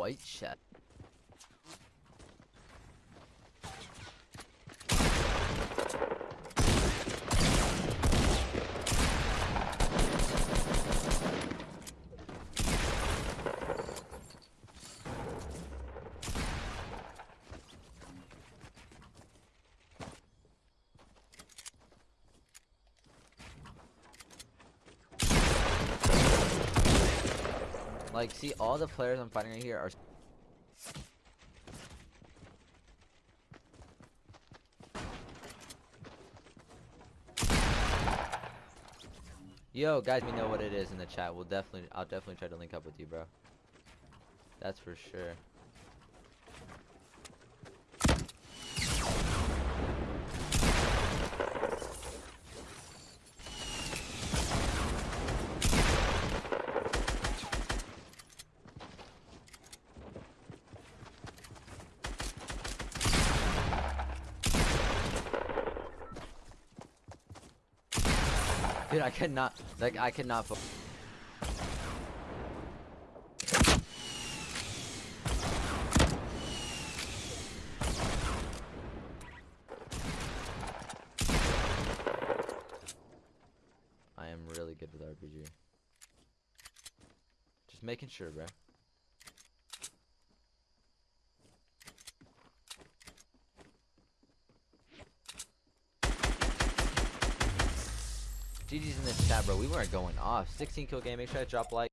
white shadow. Like, see, all the players I'm fighting right here are. Yo, guys, we know what it is in the chat. We'll definitely, I'll definitely try to link up with you, bro. That's for sure. Dude, I cannot, like, I cannot. I am really good with RPG. Just making sure, bro. GG's in the chat, bro. We weren't going off. 16 kill game. Make sure I drop like.